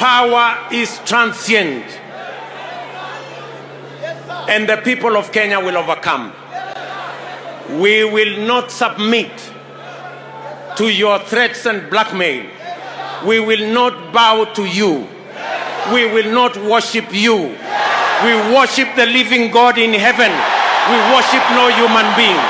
power is transient. And the people of Kenya will overcome. We will not submit to your threats and blackmail. We will not bow to you. We will not worship you. We worship the living God in heaven. We worship no human being.